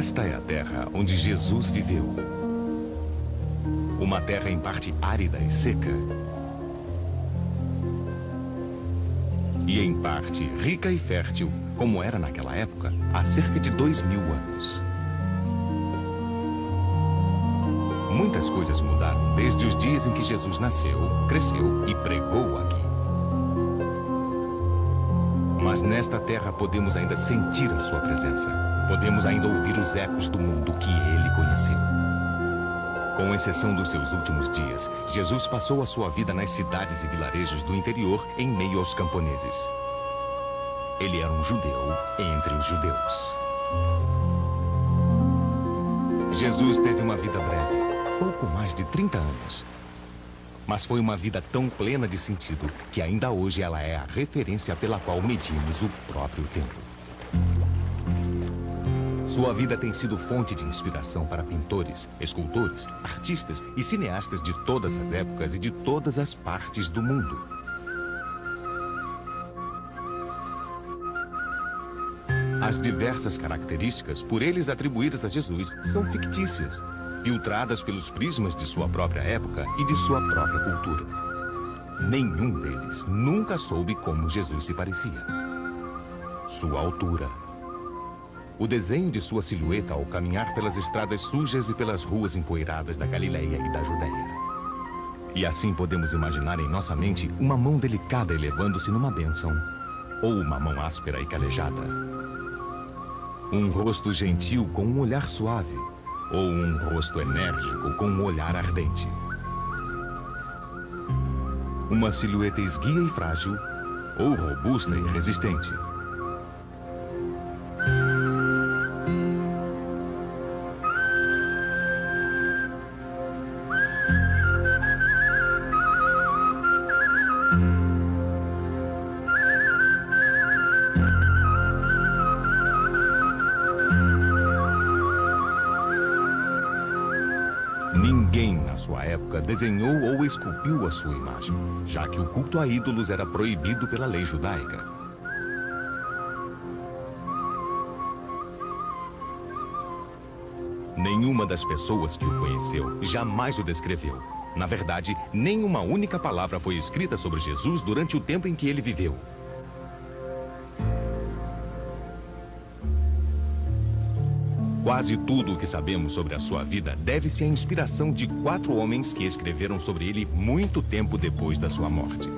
Esta é a terra onde Jesus viveu. Uma terra em parte árida e seca. E em parte rica e fértil, como era naquela época, há cerca de dois mil anos. Muitas coisas mudaram desde os dias em que Jesus nasceu, cresceu e pregou aqui. Mas nesta terra podemos ainda sentir a sua presença. Podemos ainda ouvir os ecos do mundo que ele conheceu. Com exceção dos seus últimos dias, Jesus passou a sua vida nas cidades e vilarejos do interior em meio aos camponeses. Ele era um judeu entre os judeus. Jesus teve uma vida breve, pouco mais de 30 anos. Mas foi uma vida tão plena de sentido que ainda hoje ela é a referência pela qual medimos o próprio tempo. Sua vida tem sido fonte de inspiração para pintores, escultores, artistas e cineastas de todas as épocas e de todas as partes do mundo. As diversas características por eles atribuídas a Jesus são fictícias filtradas pelos prismas de sua própria época e de sua própria cultura. Nenhum deles nunca soube como Jesus se parecia. Sua altura. O desenho de sua silhueta ao caminhar pelas estradas sujas e pelas ruas empoeiradas da Galileia e da Judéia. E assim podemos imaginar em nossa mente uma mão delicada elevando-se numa bênção, ou uma mão áspera e calejada. Um rosto gentil com um olhar suave, ou um rosto enérgico com um olhar ardente. Uma silhueta esguia e frágil, ou robusta e resistente. Desenhou ou esculpiu a sua imagem, já que o culto a ídolos era proibido pela lei judaica. Nenhuma das pessoas que o conheceu jamais o descreveu. Na verdade, nenhuma única palavra foi escrita sobre Jesus durante o tempo em que ele viveu. Quase tudo o que sabemos sobre a sua vida deve-se à inspiração de quatro homens que escreveram sobre ele muito tempo depois da sua morte.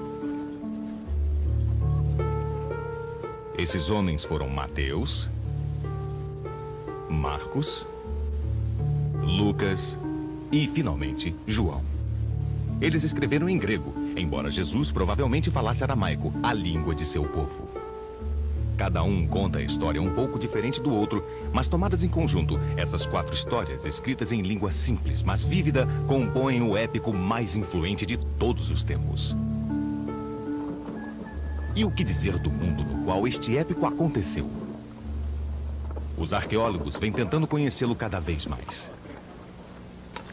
Esses homens foram Mateus, Marcos, Lucas e, finalmente, João. Eles escreveram em grego, embora Jesus provavelmente falasse aramaico, a língua de seu povo. Cada um conta a história um pouco diferente do outro, mas tomadas em conjunto, essas quatro histórias, escritas em língua simples, mas vívida, compõem o épico mais influente de todos os tempos. E o que dizer do mundo no qual este épico aconteceu? Os arqueólogos vêm tentando conhecê-lo cada vez mais.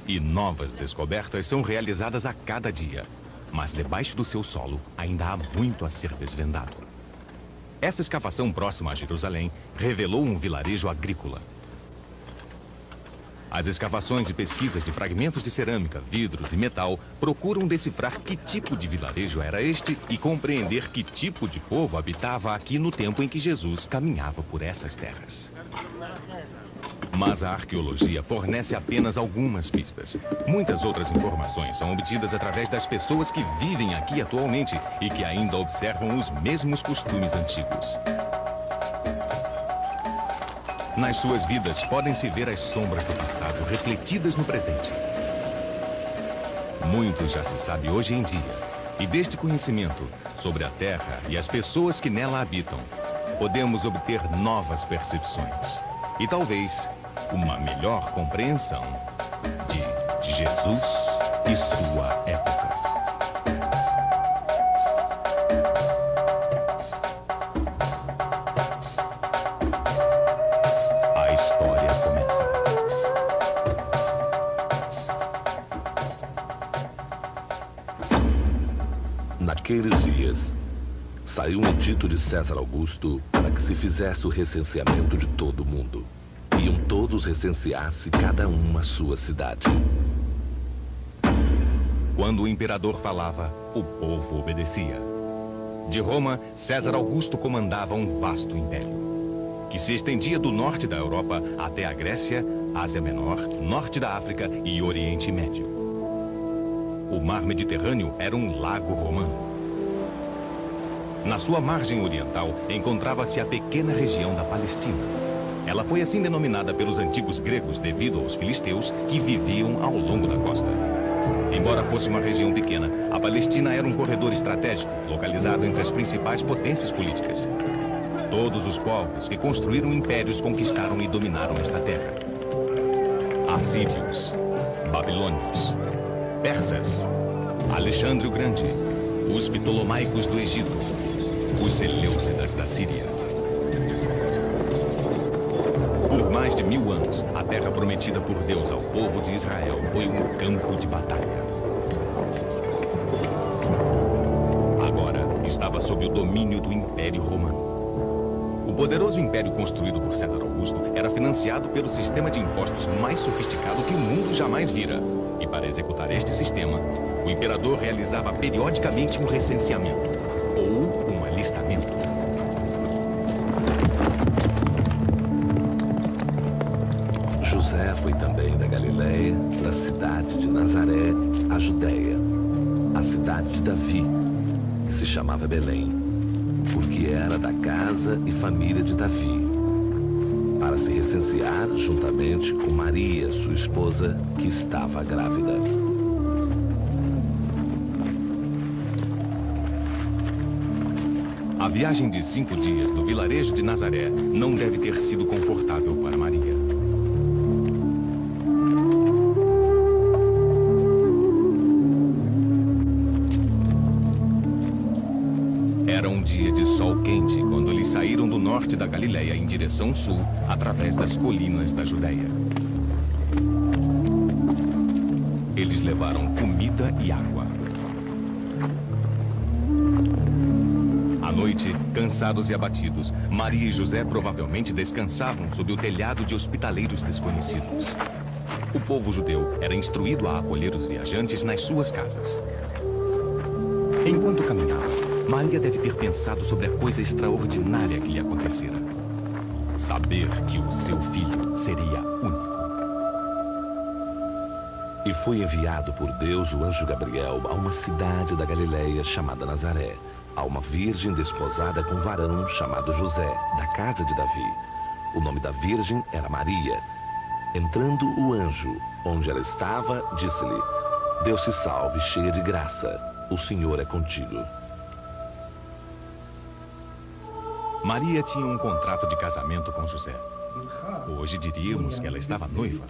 E novas descobertas são realizadas a cada dia. Mas debaixo do seu solo ainda há muito a ser desvendado. Essa escavação próxima a Jerusalém revelou um vilarejo agrícola. As escavações e pesquisas de fragmentos de cerâmica, vidros e metal procuram decifrar que tipo de vilarejo era este e compreender que tipo de povo habitava aqui no tempo em que Jesus caminhava por essas terras. Mas a arqueologia fornece apenas algumas pistas. Muitas outras informações são obtidas através das pessoas que vivem aqui atualmente e que ainda observam os mesmos costumes antigos. Nas suas vidas podem-se ver as sombras do passado refletidas no presente. Muito já se sabe hoje em dia. E deste conhecimento sobre a Terra e as pessoas que nela habitam, podemos obter novas percepções. E talvez uma melhor compreensão de Jesus e sua época. A história começa. Naqueles dias, saiu um edito de César Augusto para que se fizesse o recenseamento de todo o mundo. Todos recensear-se cada um a sua cidade. Quando o imperador falava, o povo obedecia. De Roma, César Augusto comandava um vasto império, que se estendia do norte da Europa até a Grécia, Ásia Menor, norte da África e Oriente Médio. O mar Mediterrâneo era um lago romano. Na sua margem oriental encontrava-se a pequena região da Palestina. Ela foi assim denominada pelos antigos gregos devido aos filisteus que viviam ao longo da costa. Embora fosse uma região pequena, a Palestina era um corredor estratégico, localizado entre as principais potências políticas. Todos os povos que construíram impérios conquistaram e dominaram esta terra. Assírios, Babilônios, Persas, Alexandre o Grande, os Ptolomaicos do Egito, os Seleucidas da Síria. De mil anos, a terra prometida por Deus ao povo de Israel foi um campo de batalha. Agora estava sob o domínio do Império Romano. O poderoso império construído por César Augusto era financiado pelo sistema de impostos mais sofisticado que o mundo jamais vira. E para executar este sistema, o imperador realizava periodicamente um recenseamento, ou um alistamento. José foi também da Galiléia, da cidade de Nazaré, à Judéia, a cidade de Davi, que se chamava Belém, porque era da casa e família de Davi, para se recensear juntamente com Maria, sua esposa, que estava grávida. A viagem de cinco dias do vilarejo de Nazaré não deve ter sido confortável direção sul, através das colinas da Judéia. Eles levaram comida e água. À noite, cansados e abatidos, Maria e José provavelmente descansavam sob o telhado de hospitaleiros desconhecidos. O povo judeu era instruído a acolher os viajantes nas suas casas. Enquanto caminhava, Maria deve ter pensado sobre a coisa extraordinária que lhe acontecera. Saber que o seu filho seria único. E foi enviado por Deus o anjo Gabriel a uma cidade da Galileia chamada Nazaré, a uma virgem desposada com um varão chamado José, da casa de Davi. O nome da virgem era Maria. Entrando o anjo, onde ela estava, disse-lhe, Deus te salve, cheia de graça, o Senhor é contigo. Maria tinha um contrato de casamento com José. Hoje diríamos que ela estava noiva.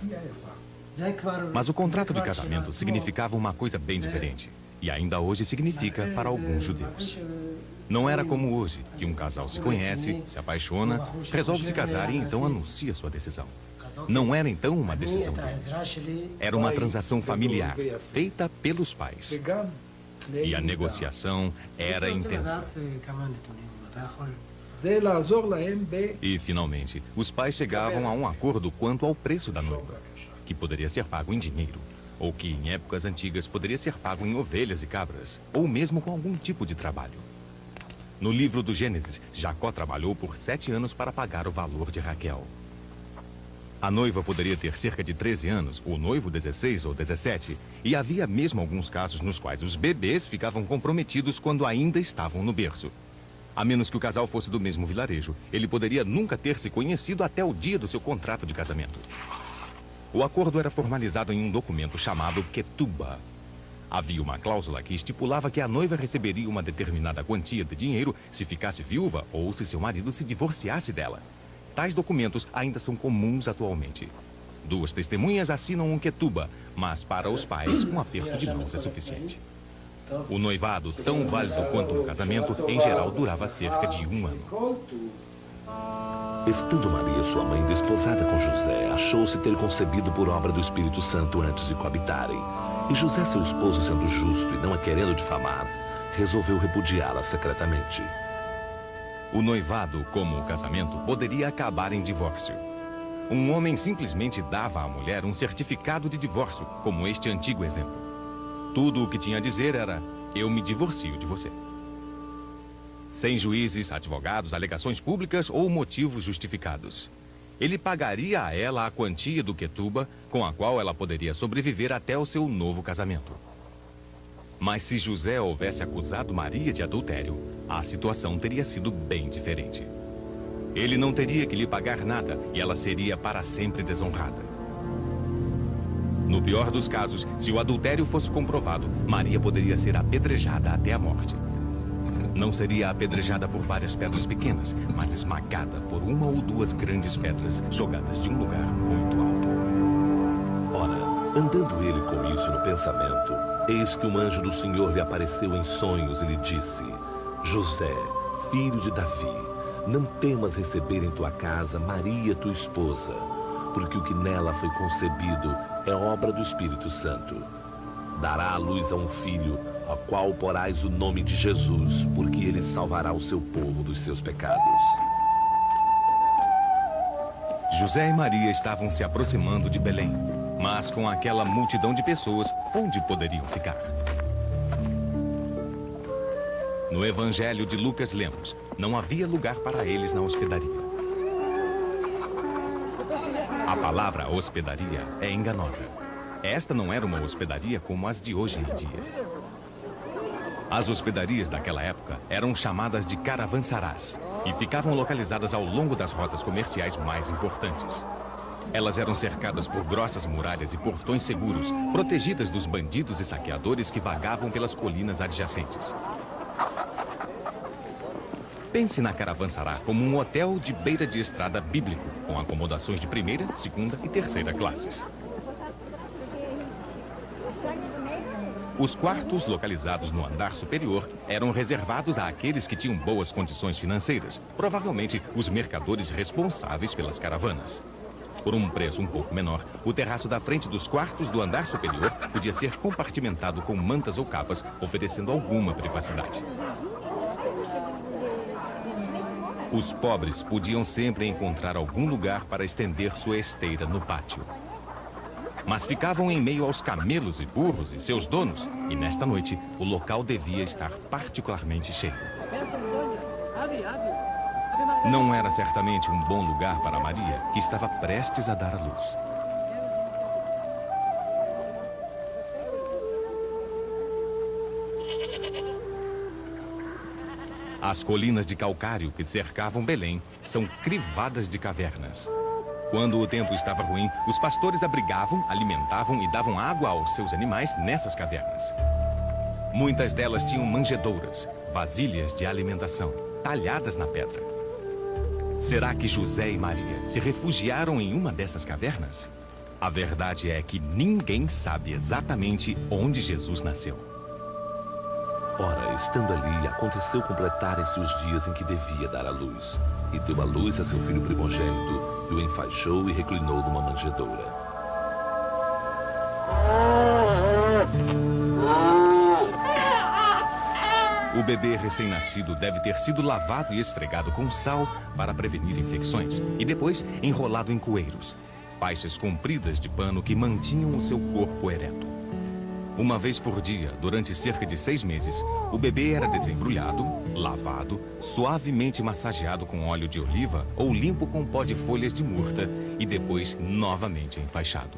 Mas o contrato de casamento significava uma coisa bem diferente. E ainda hoje significa para alguns judeus. Não era como hoje, que um casal se conhece, se apaixona, resolve se casar e então anuncia sua decisão. Não era então uma decisão deles. Era uma transação familiar, feita pelos pais. E a negociação era intensa. E, finalmente, os pais chegavam a um acordo quanto ao preço da noiva, que poderia ser pago em dinheiro, ou que, em épocas antigas, poderia ser pago em ovelhas e cabras, ou mesmo com algum tipo de trabalho. No livro do Gênesis, Jacó trabalhou por sete anos para pagar o valor de Raquel. A noiva poderia ter cerca de 13 anos, o noivo 16 ou 17, e havia mesmo alguns casos nos quais os bebês ficavam comprometidos quando ainda estavam no berço. A menos que o casal fosse do mesmo vilarejo, ele poderia nunca ter se conhecido até o dia do seu contrato de casamento. O acordo era formalizado em um documento chamado Ketuba. Havia uma cláusula que estipulava que a noiva receberia uma determinada quantia de dinheiro se ficasse viúva ou se seu marido se divorciasse dela. Tais documentos ainda são comuns atualmente. Duas testemunhas assinam um Ketuba, mas para os pais, um aperto de mãos é suficiente. O noivado, tão válido quanto um casamento, em geral durava cerca de um ano. Estando Maria, sua mãe, desposada com José, achou-se ter concebido por obra do Espírito Santo antes de coabitarem. E José, seu esposo, sendo justo e não a querendo difamar, resolveu repudiá-la secretamente. O noivado, como o casamento, poderia acabar em divórcio. um homem simplesmente dava à mulher um certificado de divórcio, como este antigo exemplo. Tudo o que tinha a dizer era: eu me divorcio de você. Sem juízes, advogados, alegações públicas ou motivos justificados. Ele pagaria a ela a quantia do Quetuba, com a qual ela poderia sobreviver até o seu novo casamento. Mas se José houvesse acusado Maria de adultério, a situação teria sido bem diferente. Ele não teria que lhe pagar nada e ela seria para sempre desonrada. No pior dos casos, se o adultério fosse comprovado, Maria poderia ser apedrejada até a morte. Não seria apedrejada por várias pedras pequenas, mas esmagada por uma ou duas grandes pedras jogadas de um lugar muito alto. Ora, andando ele com isso no pensamento, eis que um anjo do Senhor lhe apareceu em sonhos e lhe disse: José, filho de Davi, não temas receber em tua casa Maria, tua esposa, porque o que nela foi concebido é obra do Espírito Santo. Dará à luz a um filho, a qual porás o nome de Jesus, porque ele salvará o seu povo dos seus pecados. José e Maria estavam se aproximando de Belém, mas com aquela multidão de pessoas, onde poderiam ficar? No Evangelho de Lucas lemos, não havia lugar para eles na hospedaria. A palavra hospedaria é enganosa. Esta não era uma hospedaria como as de hoje em dia. As hospedarias daquela época eram chamadas de caravansarás e ficavam localizadas ao longo das rotas comerciais mais importantes. Elas eram cercadas por grossas muralhas e portões seguros, protegidas dos bandidos e saqueadores que vagavam pelas colinas adjacentes. Pense na Caravansará como um hotel de beira de estrada bíblico, com acomodações de primeira, segunda e terceira classes. Os quartos localizados no andar superior eram reservados àqueles que tinham boas condições financeiras, provavelmente os mercadores responsáveis pelas caravanas. Por um preço um pouco menor, o terraço da frente dos quartos do andar superior podia ser compartimentado com mantas ou capas, oferecendo alguma privacidade. Os pobres podiam sempre encontrar algum lugar para estender sua esteira no pátio. Mas ficavam em meio aos camelos e burros e seus donos, e nesta noite o local devia estar particularmente cheio. Não era certamente um bom lugar para Maria, que estava prestes a dar à luz. As colinas de calcário que cercavam Belém são crivadas de cavernas. Quando o tempo estava ruim, os pastores abrigavam, alimentavam e davam água aos seus animais nessas cavernas. Muitas delas tinham manjedouras, vasilhas de alimentação, talhadas na pedra. Será que José e Maria se refugiaram em uma dessas cavernas? A verdade é que ninguém sabe exatamente onde Jesus nasceu. Ora, estando ali, aconteceu completarem-se os dias em que devia dar à luz. E deu à luz a seu filho primogênito, e o enfaixou e reclinou numa manjedoura. O bebê recém-nascido deve ter sido lavado e esfregado com sal para prevenir infecções, e depois enrolado em coeiros, faixas compridas de pano que mantinham o seu corpo ereto. Uma vez por dia, durante cerca de seis meses, o bebê era desembrulhado, lavado, suavemente massageado com óleo de oliva ou limpo com pó de folhas de murta e depois novamente enfaixado.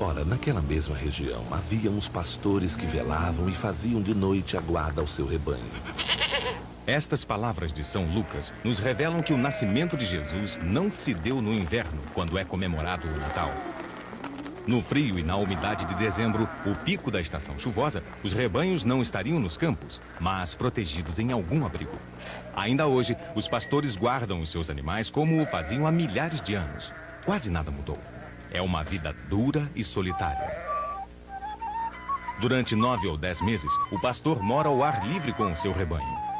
Ora, naquela mesma região, havia uns pastores que velavam e faziam de noite a guarda ao seu rebanho. Estas palavras de São Lucas nos revelam que o nascimento de Jesus não se deu no inverno, quando é comemorado o Natal. No frio e na umidade de dezembro, o pico da estação chuvosa, os rebanhos não estariam nos campos, mas protegidos em algum abrigo. Ainda hoje, os pastores guardam os seus animais como o faziam há milhares de anos. Quase nada mudou. É uma vida dura e solitária. Durante nove ou dez meses, o pastor mora ao ar livre com o seu rebanho.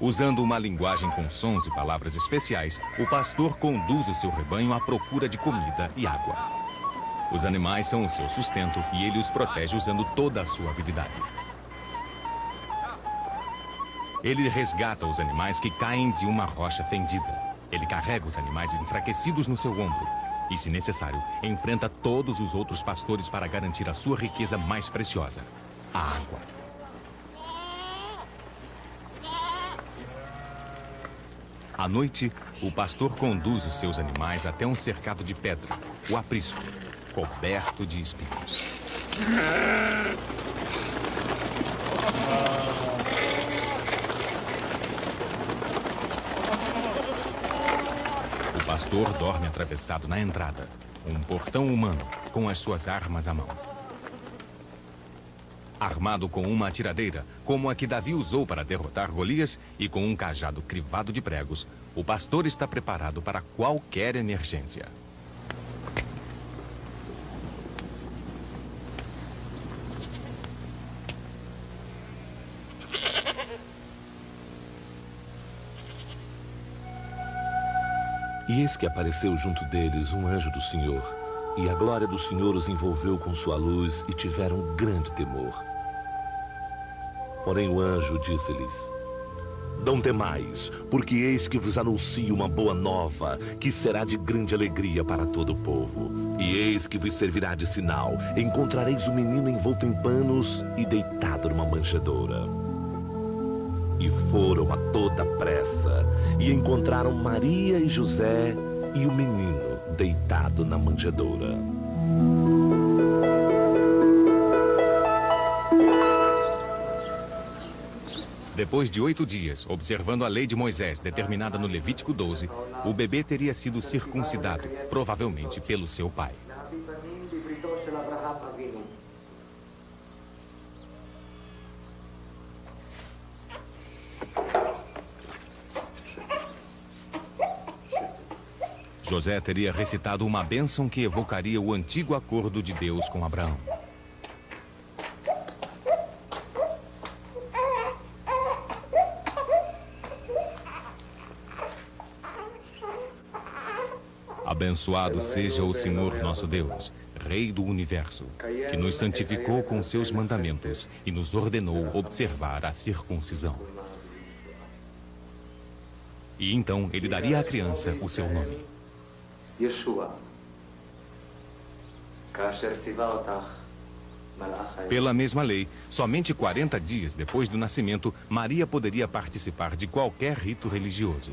Usando uma linguagem com sons e palavras especiais, o pastor conduz o seu rebanho à procura de comida e água. Os animais são o seu sustento e ele os protege usando toda a sua habilidade. Ele resgata os animais que caem de uma rocha fendida. Ele carrega os animais enfraquecidos no seu ombro. E, se necessário, enfrenta todos os outros pastores para garantir a sua riqueza mais preciosa: a água. À noite, o pastor conduz os seus animais até um cercado de pedra, o aprisco, coberto de espinhos. O pastor dorme atravessado na entrada, um portão humano, com as suas armas à mão. Armado com uma atiradeira, como a que Davi usou para derrotar Golias, e com um cajado crivado de pregos, o pastor está preparado para qualquer emergência. E eis que apareceu junto deles um anjo do Senhor, e a glória do Senhor os envolveu com sua luz e tiveram grande temor. Porém o anjo disse-lhes: Não temais, porque eis que vos anuncio uma boa nova, que será de grande alegria para todo o povo. E eis que vos servirá de sinal: encontrareis o menino envolto em panos e deitado numa manjedoura. E foram a toda pressa e encontraram Maria e José e o menino deitado na manjedoura. Depois de oito dias, observando a lei de Moisés determinada no Levítico 12, o bebê teria sido circuncidado, provavelmente pelo seu pai. José teria recitado uma bênção que evocaria o antigo acordo de Deus com Abraão. Abençoado seja o Senhor nosso Deus, Rei do universo, que nos santificou com seus mandamentos e nos ordenou observar a circuncisão. E então ele daria à criança o seu nome. Yeshua. Pela mesma lei, somente 40 dias depois do nascimento, Maria poderia participar de qualquer rito religioso.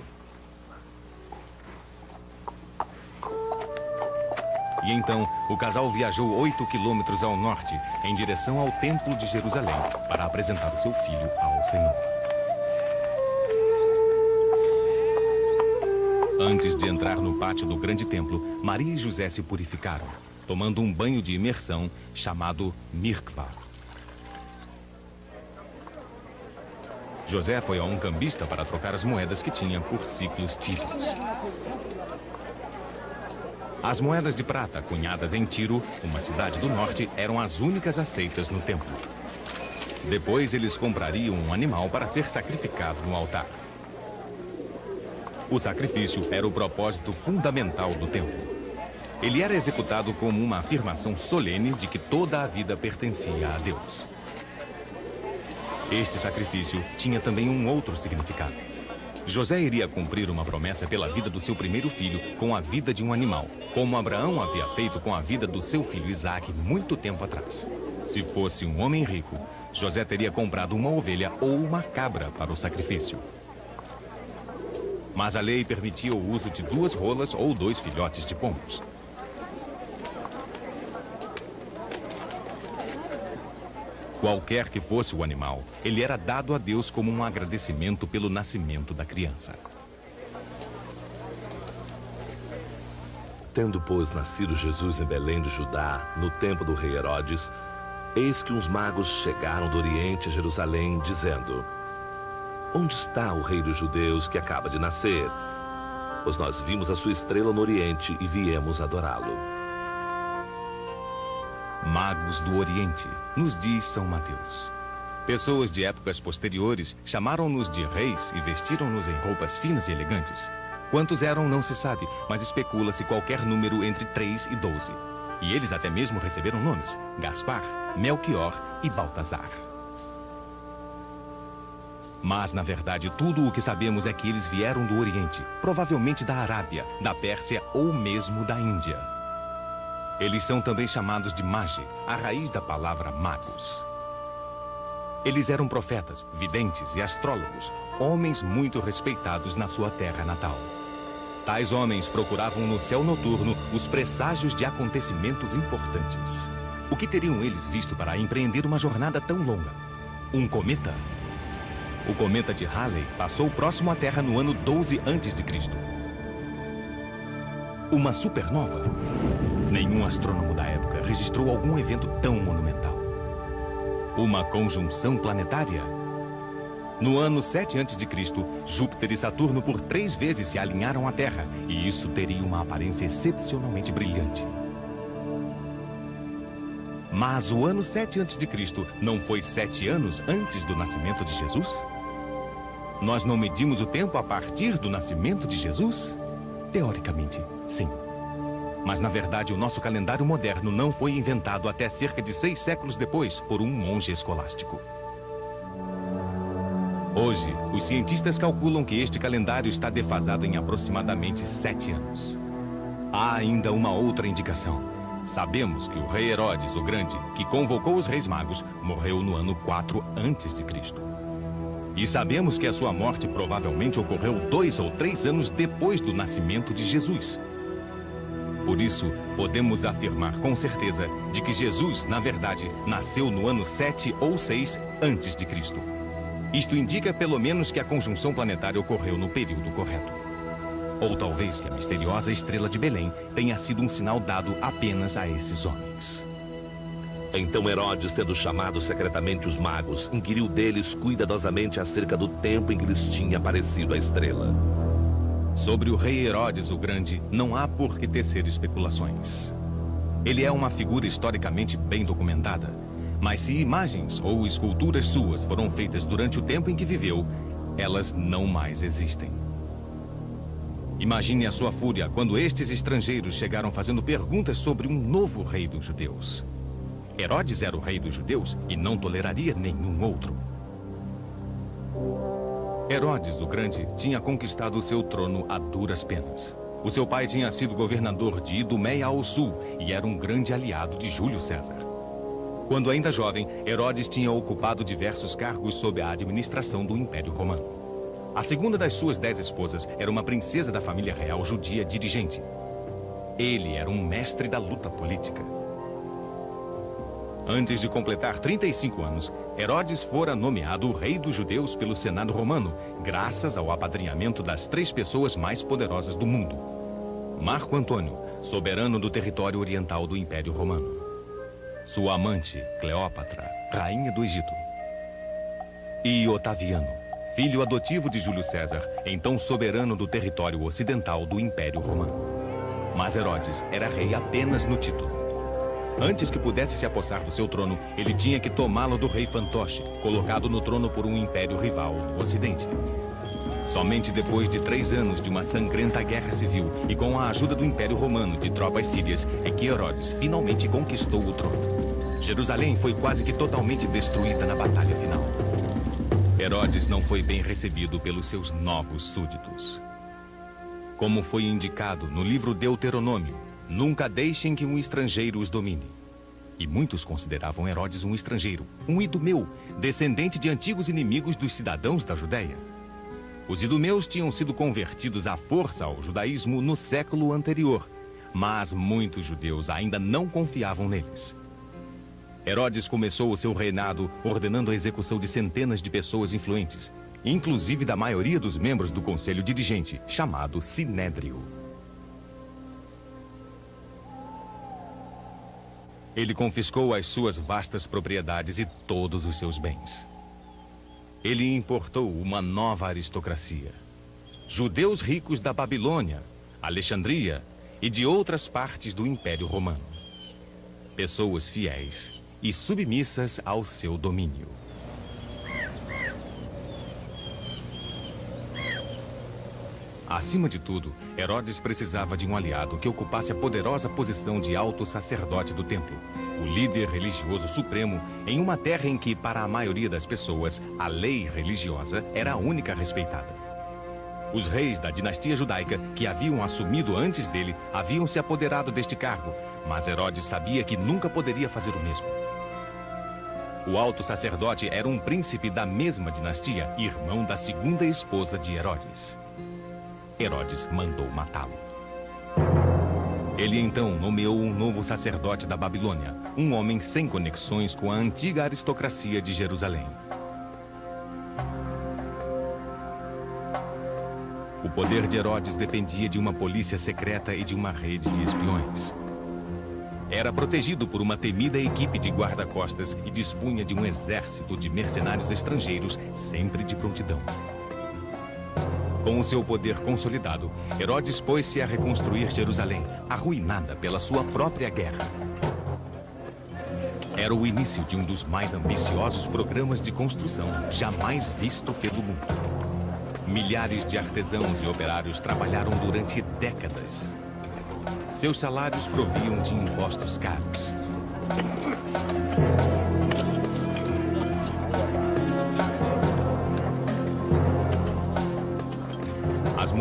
E então, o casal viajou 8 quilômetros ao norte, em direção ao Templo de Jerusalém, para apresentar o seu filho ao Senhor. Antes de entrar no pátio do grande templo, Maria e José se purificaram, tomando um banho de imersão chamado Mirkva. José foi a um cambista para trocar as moedas que tinha por ciclos títulos. As moedas de prata cunhadas em Tiro, uma cidade do norte, eram as únicas aceitas no templo. Depois eles comprariam um animal para ser sacrificado no altar. O sacrifício era o propósito fundamental do templo. Ele era executado como uma afirmação solene de que toda a vida pertencia a Deus. Este sacrifício tinha também um outro significado. José iria cumprir uma promessa pela vida do seu primeiro filho com a vida de um animal, como Abraão havia feito com a vida do seu filho Isaac muito tempo atrás. Se fosse um homem rico, José teria comprado uma ovelha ou uma cabra para o sacrifício. Mas a lei permitia o uso de duas rolas ou dois filhotes de pombos. Qualquer que fosse o animal, ele era dado a Deus como um agradecimento pelo nascimento da criança. Tendo, pois, nascido Jesus em Belém de Judá, no tempo do rei Herodes, eis que uns magos chegaram do Oriente a Jerusalém, dizendo: Onde está o rei dos judeus que acaba de nascer? Pois nós vimos a sua estrela no Oriente e viemos adorá-lo. Magos do Oriente, nos diz São Mateus. Pessoas de épocas posteriores chamaram-nos de reis e vestiram-nos em roupas finas e elegantes. Quantos eram não se sabe, mas especula-se qualquer número entre 3 e 12. E eles até mesmo receberam nomes: Gaspar, Melchior e Baltazar. Mas, na verdade, tudo o que sabemos é que eles vieram do Oriente, provavelmente da Arábia, da Pérsia ou mesmo da Índia. Eles são também chamados de Magi, a raiz da palavra magos. Eles eram profetas, videntes e astrólogos, homens muito respeitados na sua terra natal. Tais homens procuravam no céu noturno os presságios de acontecimentos importantes. O que teriam eles visto para empreender uma jornada tão longa? Um cometa? O cometa de Halley passou próximo à Terra no ano 12 a.C. Uma supernova? Nenhum astrônomo da época registrou algum evento tão monumental. Uma conjunção planetária? No ano 7 a.C., Júpiter e Saturno por três vezes se alinharam à Terra, e isso teria uma aparência excepcionalmente brilhante. Mas o ano 7 a.C. não foi sete anos antes do nascimento de Jesus? Nós não medimos o tempo a partir do nascimento de Jesus? Teoricamente, sim. Mas, na verdade, o nosso calendário moderno não foi inventado até cerca de seis séculos depois por um monge escolástico. Hoje, os cientistas calculam que este calendário está defasado em aproximadamente sete anos. Há ainda uma outra indicação. Sabemos que o rei Herodes o Grande, que convocou os reis magos, morreu no ano 4 a.C. E sabemos que a sua morte provavelmente ocorreu dois ou três anos depois do nascimento de Jesus. Por isso, podemos afirmar com certeza de que Jesus, na verdade, nasceu no ano 7 ou 6 antes de Cristo. Isto indica pelo menos que a conjunção planetária ocorreu no período correto. Ou talvez que a misteriosa estrela de Belém tenha sido um sinal dado apenas a esses homens. Então Herodes, tendo chamado secretamente os magos, inquiriu deles cuidadosamente acerca do tempo em que lhes tinha aparecido a estrela. Sobre o rei Herodes o Grande, não há por que tecer especulações. Ele é uma figura historicamente bem documentada. Mas se imagens ou esculturas suas foram feitas durante o tempo em que viveu, elas não mais existem. Imagine a sua fúria quando estes estrangeiros chegaram fazendo perguntas sobre um novo rei dos judeus. Herodes era o rei dos judeus e não toleraria nenhum outro. Herodes, o Grande, tinha conquistado seu trono a duras penas. O seu pai tinha sido governador de Idumeia ao sul e era um grande aliado de Júlio César. Quando ainda jovem, Herodes tinha ocupado diversos cargos sob a administração do Império Romano. A segunda das suas dez esposas era uma princesa da família real judia dirigente. Ele era um mestre da luta política. Antes de completar 35 anos, Herodes fora nomeado rei dos judeus pelo Senado romano, graças ao apadrinhamento das três pessoas mais poderosas do mundo. Marco Antônio, soberano do território oriental do Império Romano. Sua amante, Cleópatra, rainha do Egito. E Otaviano, filho adotivo de Júlio César, então soberano do território ocidental do Império Romano. Mas Herodes era rei apenas no título. Antes que pudesse se apossar do seu trono, ele tinha que tomá-lo do rei fantoche, colocado no trono por um império rival no ocidente. Somente depois de três anos de uma sangrenta guerra civil e com a ajuda do Império Romano de tropas sírias é que Herodes finalmente conquistou o trono. Jerusalém foi quase que totalmente destruída na batalha final. Herodes não foi bem recebido pelos seus novos súditos. Como foi indicado no livro Deuteronômio, Nunca deixem que um estrangeiro os domine. E muitos consideravam Herodes um estrangeiro, um idumeu, descendente de antigos inimigos dos cidadãos da Judéia. Os idumeus tinham sido convertidos à força ao judaísmo no século anterior, mas muitos judeus ainda não confiavam neles. Herodes começou o seu reinado ordenando a execução de centenas de pessoas influentes, inclusive da maioria dos membros do conselho dirigente, chamado Sinédrio. Ele confiscou as suas vastas propriedades e todos os seus bens. Ele importou uma nova aristocracia. Judeus ricos da Babilônia, Alexandria e de outras partes do Império Romano. Pessoas fiéis e submissas ao seu domínio. Acima de tudo, Herodes precisava de um aliado que ocupasse a poderosa posição de alto sacerdote do templo, o líder religioso supremo em uma terra em que, para a maioria das pessoas, a lei religiosa era a única respeitada. Os reis da dinastia judaica, que haviam assumido antes dele, haviam se apoderado deste cargo, mas Herodes sabia que nunca poderia fazer o mesmo. O alto sacerdote era um príncipe da mesma dinastia, irmão da segunda esposa de Herodes. Herodes mandou matá-lo. Ele então nomeou um novo sacerdote da Babilônia, um homem sem conexões com a antiga aristocracia de Jerusalém. O poder de Herodes dependia de uma polícia secreta e de uma rede de espiões. Era protegido por uma temida equipe de guarda-costas e dispunha de um exército de mercenários estrangeiros sempre de prontidão. Com o seu poder consolidado, Herodes pôs-se a reconstruir Jerusalém, arruinada pela sua própria guerra. Era o início de um dos mais ambiciosos programas de construção jamais visto pelo mundo. Milhares de artesãos e operários trabalharam durante décadas. Seus salários proviam de impostos caros.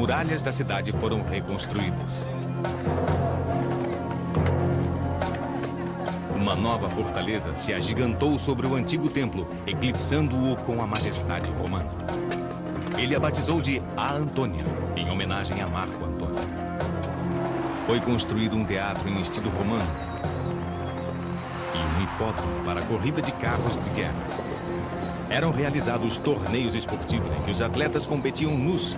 Muralhas da cidade foram reconstruídas. Uma nova fortaleza se agigantou sobre o antigo templo, eclipsando-o com a majestade romana. Ele a batizou de A Antônia, em homenagem a Marco Antônio. Foi construído um teatro em estilo romano e um hipódromo para corrida de carros de guerra. Eram realizados torneios esportivos em que os atletas competiam nus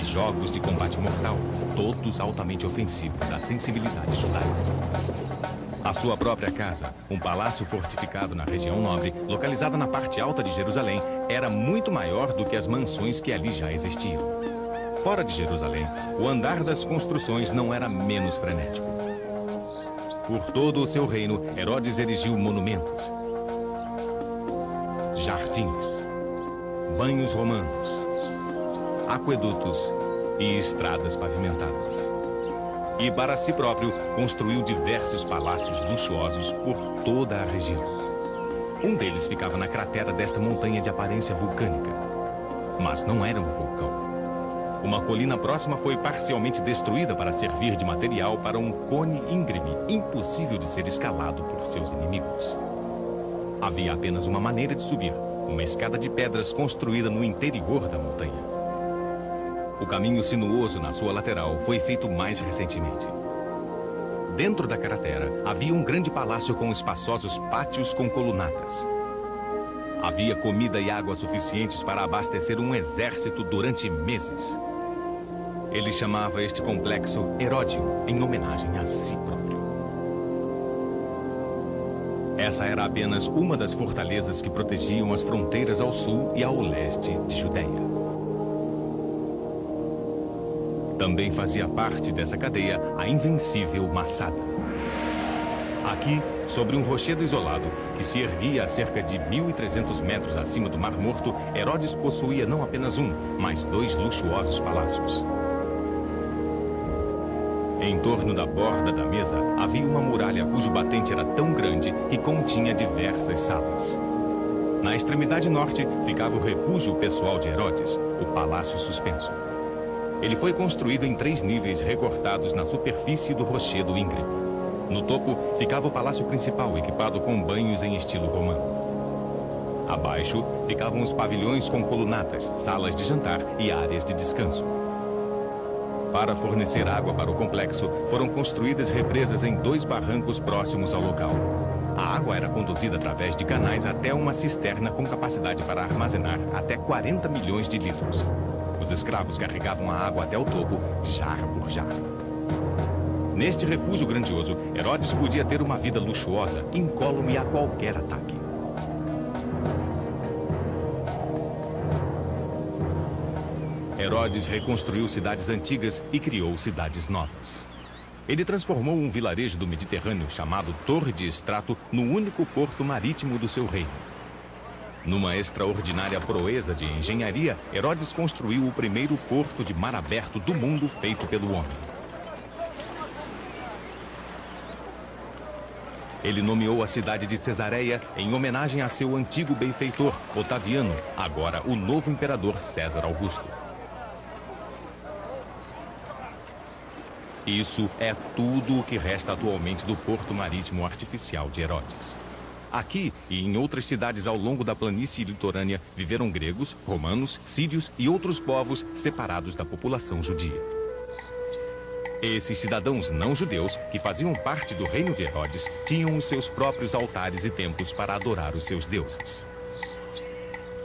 e jogos de combate mortal, todos altamente ofensivos à sensibilidade judaica. A sua própria casa, um palácio fortificado na região nobre, localizada na parte alta de Jerusalém, era muito maior do que as mansões que ali já existiam. Fora de Jerusalém, o andar das construções não era menos frenético. Por todo o seu reino, Herodes erigiu monumentos, jardins, banhos romanos, aquedutos e estradas pavimentadas. E para si próprio, construiu diversos palácios luxuosos por toda a região. Um deles ficava na cratera desta montanha de aparência vulcânica. Mas não era um vulcão. Uma colina próxima foi parcialmente destruída para servir de material para um cone íngreme, impossível de ser escalado por seus inimigos. Havia apenas uma maneira de subir, uma escada de pedras construída no interior da montanha. O caminho sinuoso na sua lateral foi feito mais recentemente. Dentro da cratera, havia um grande palácio com espaçosos pátios com colunatas. Havia comida e água suficientes para abastecer um exército durante meses. Ele chamava este complexo Heródio, em homenagem a si próprio. Essa era apenas uma das fortalezas que protegiam as fronteiras ao sul e ao leste de Judéia. Também fazia parte dessa cadeia a invencível Massada. Aqui, sobre um rochedo isolado, que se erguia a cerca de 1.300 metros acima do Mar Morto, Herodes possuía não apenas um, mas dois luxuosos palácios. Em torno da borda da mesa havia uma muralha cujo batente era tão grande que continha diversas salas. Na extremidade norte ficava o refúgio pessoal de Herodes, o Palácio Suspenso. Ele foi construído em três níveis recortados na superfície do rochedo íngreme. No topo ficava o palácio principal, equipado com banhos em estilo romano. Abaixo ficavam os pavilhões com colunatas, salas de jantar e áreas de descanso. Para fornecer água para o complexo, foram construídas represas em dois barrancos próximos ao local. A água era conduzida através de canais até uma cisterna com capacidade para armazenar até 40 milhões de litros. Os escravos carregavam a água até o topo, jarro por jarro. Neste refúgio grandioso, Herodes podia ter uma vida luxuosa, incólume a qualquer ataque. Herodes reconstruiu cidades antigas e criou cidades novas. Ele transformou um vilarejo do Mediterrâneo chamado Torre de Estrato no único porto marítimo do seu reino. Numa extraordinária proeza de engenharia, Herodes construiu o primeiro porto de mar aberto do mundo feito pelo homem. Ele nomeou a cidade de Cesareia em homenagem a seu antigo benfeitor, Otaviano, agora o novo imperador César Augusto. Isso é tudo o que resta atualmente do porto marítimo artificial de Herodes. Aqui e em outras cidades ao longo da planície litorânea viveram gregos, romanos, sírios e outros povos separados da população judia. Esses cidadãos não judeus, que faziam parte do reino de Herodes, tinham os seus próprios altares e templos para adorar os seus deuses.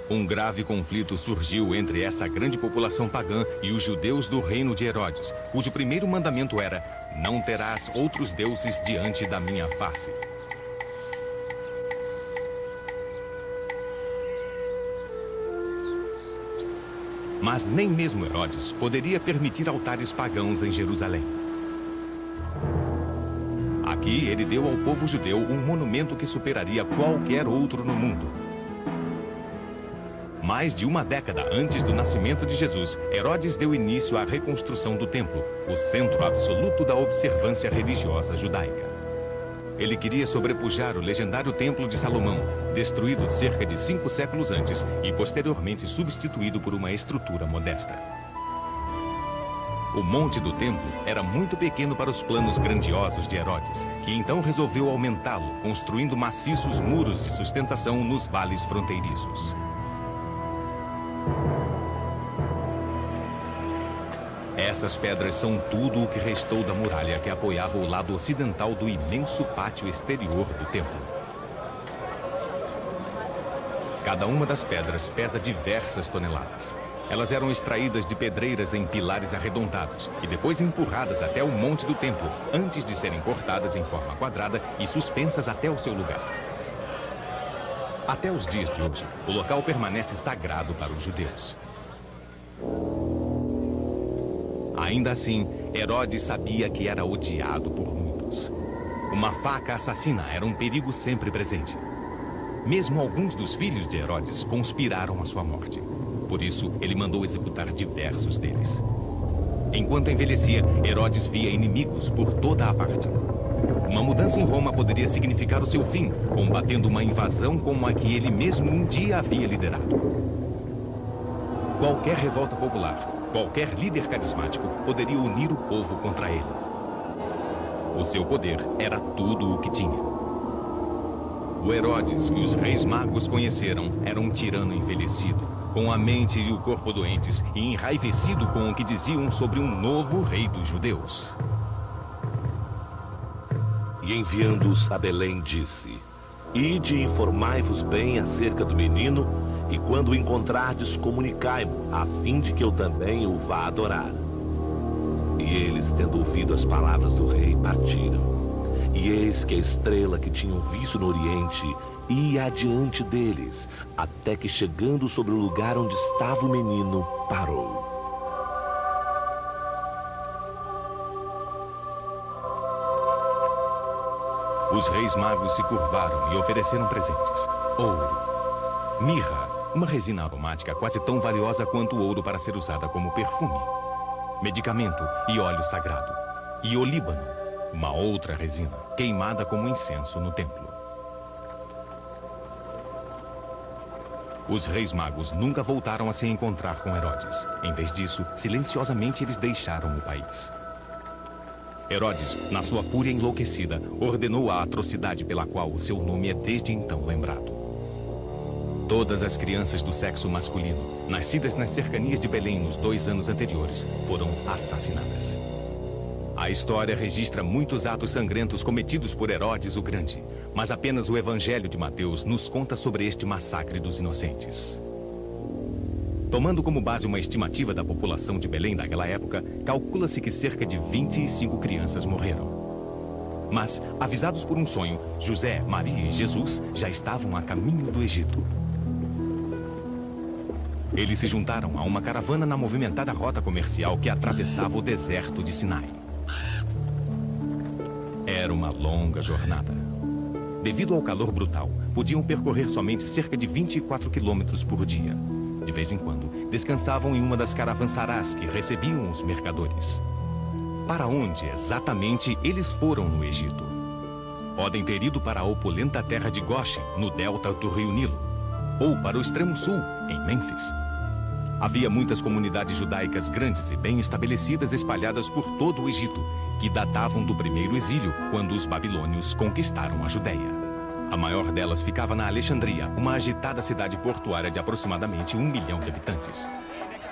Um grave conflito surgiu entre essa grande população pagã e os judeus do reino de Herodes, cujo primeiro mandamento era: Não terás outros deuses diante da minha face. Mas nem mesmo Herodes poderia permitir altares pagãos em Jerusalém. Aqui ele deu ao povo judeu um monumento que superaria qualquer outro no mundo. Mais de uma década antes do nascimento de Jesus, Herodes deu início à reconstrução do templo, o centro absoluto da observância religiosa judaica. Ele queria sobrepujar o legendário Templo de Salomão, destruído cerca de cinco séculos antes e posteriormente substituído por uma estrutura modesta. O Monte do Templo era muito pequeno para os planos grandiosos de Herodes, que então resolveu aumentá-lo, construindo maciços muros de sustentação nos vales fronteiriços. Essas pedras são tudo o que restou da muralha que apoiava o lado ocidental do imenso pátio exterior do templo. Cada uma das pedras pesa diversas toneladas. Elas eram extraídas de pedreiras em pilares arredondados e depois empurradas até o monte do templo, antes de serem cortadas em forma quadrada e suspensas até o seu lugar. Até os dias de hoje, o local permanece sagrado para os judeus. Ainda assim, Herodes sabia que era odiado por muitos. Uma faca assassina era um perigo sempre presente. Mesmo alguns dos filhos de Herodes conspiraram a sua morte. Por isso, ele mandou executar diversos deles. Enquanto envelhecia, Herodes via inimigos por toda a parte. Uma mudança em Roma poderia significar o seu fim, combatendo uma invasão como a que ele mesmo um dia havia liderado. Qualquer revolta popular, Qualquer líder carismático poderia unir o povo contra ele. O seu poder era tudo o que tinha. O Herodes que os reis magos conheceram era um tirano envelhecido, com a mente e o corpo doentes e enraivecido com o que diziam sobre um novo rei dos judeus. E enviando-os a Belém, disse: Ide e informai-vos bem acerca do menino e quando o encontrardes, comunicai-mo, a fim de que eu também o vá adorar. E eles, tendo ouvido as palavras do rei, partiram. E eis que a estrela que tinham visto no oriente ia adiante deles, até que chegando sobre o lugar onde estava o menino, parou. Os reis magos se curvaram e ofereceram presentes: ouro, mirra, uma resina aromática quase tão valiosa quanto o ouro para ser usada como perfume. Medicamento e óleo sagrado. E olíbano, uma outra resina, queimada como incenso no templo. Os reis magos nunca voltaram a se encontrar com Herodes. Em vez disso, silenciosamente eles deixaram o país. Herodes, na sua fúria enlouquecida, ordenou a atrocidade pela qual o seu nome é desde então lembrado. Todas as crianças do sexo masculino, nascidas nas cercanias de Belém nos dois anos anteriores, foram assassinadas. A história registra muitos atos sangrentos cometidos por Herodes o Grande, mas apenas o Evangelho de Mateus nos conta sobre este massacre dos inocentes. Tomando como base uma estimativa da população de Belém daquela época, calcula-se que cerca de 25 crianças morreram. Mas, avisados por um sonho, José, Maria e Jesus já estavam a caminho do Egito. Eles se juntaram a uma caravana na movimentada rota comercial que atravessava o deserto de Sinai. Era uma longa jornada. devido ao calor brutal, podiam percorrer somente cerca de 24 quilômetros por dia. De vez em quando, descansavam em uma das caravançarás que recebiam os mercadores. Para onde exatamente eles foram no Egito? Podem ter ido para a opulenta terra de Goshen, no delta do rio Nilo, ou para o extremo sul, em Mênfis. Havia muitas comunidades judaicas grandes e bem estabelecidas espalhadas por todo o Egito, que datavam do primeiro exílio, quando os babilônios conquistaram a Judéia. A maior delas ficava na Alexandria, uma agitada cidade portuária de aproximadamente um milhão de habitantes.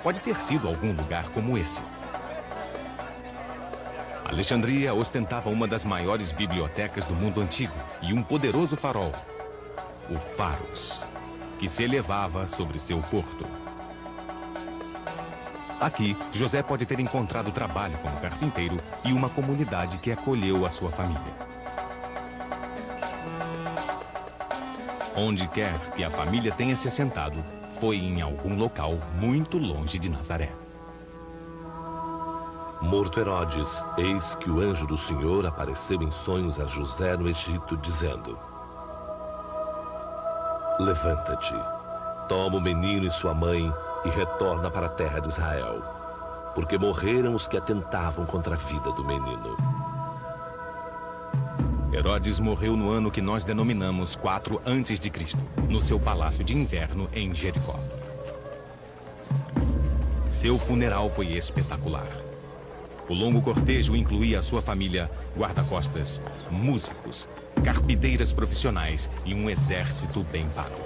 Pode ter sido algum lugar como esse. Alexandria ostentava uma das maiores bibliotecas do mundo antigo e um poderoso farol, o Faros, que se elevava sobre seu porto. Aqui, José pode ter encontrado trabalho como carpinteiro e uma comunidade que acolheu a sua família. Onde quer que a família tenha se assentado, foi em algum local muito longe de Nazaré. Morto Herodes, eis que o anjo do Senhor apareceu em sonhos a José no Egito, dizendo: Levanta-te, toma o menino e sua mãe e retorna para a terra de Israel, porque morreram os que atentavam contra a vida do menino. Herodes morreu no ano que nós denominamos 4 antes de Cristo, no seu palácio de inverno em Jericó. Seu funeral foi espetacular. O longo cortejo incluía sua família, guarda-costas, músicos, carpideiras profissionais e um exército bem pago.